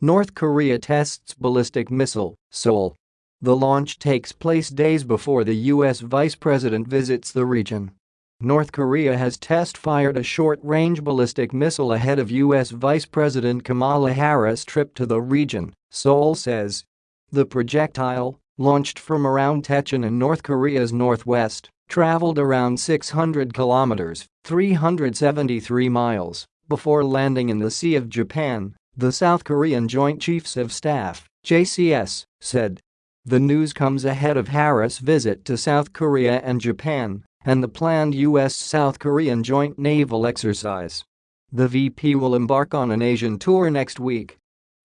North Korea tests ballistic missile, Seoul. The launch takes place days before the U.S. vice president visits the region. North Korea has test-fired a short-range ballistic missile ahead of U.S. Vice President Kamala Harris' trip to the region, Seoul says. The projectile, launched from around Taechon in North Korea's northwest, traveled around 600 kilometers 373 miles before landing in the Sea of Japan, the South Korean Joint Chiefs of Staff JCS, said. The news comes ahead of Harris' visit to South Korea and Japan and the planned U.S.-South Korean joint naval exercise. The VP will embark on an Asian tour next week.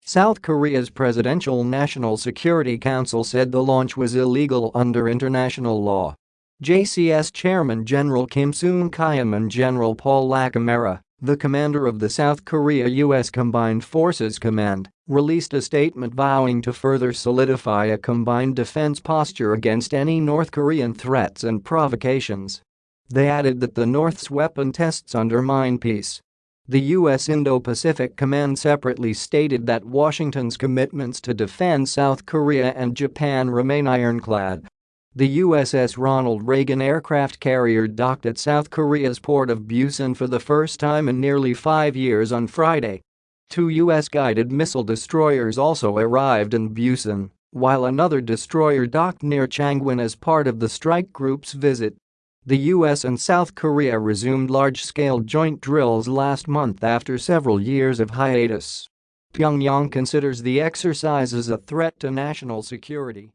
South Korea's Presidential National Security Council said the launch was illegal under international law. JCS Chairman General Kim Seung-kyum and General Paul LaCamera the commander of the South Korea-US Combined Forces Command released a statement vowing to further solidify a combined defense posture against any North Korean threats and provocations. They added that the North's weapon tests undermine peace. The U.S. Indo-Pacific Command separately stated that Washington's commitments to defend South Korea and Japan remain ironclad the USS Ronald Reagan aircraft carrier docked at South Korea's port of Busan for the first time in nearly five years on Friday. Two U.S. guided missile destroyers also arrived in Busan, while another destroyer docked near Changwon as part of the strike group's visit. The US and South Korea resumed large-scale joint drills last month after several years of hiatus. Pyongyang considers the exercises a threat to national security.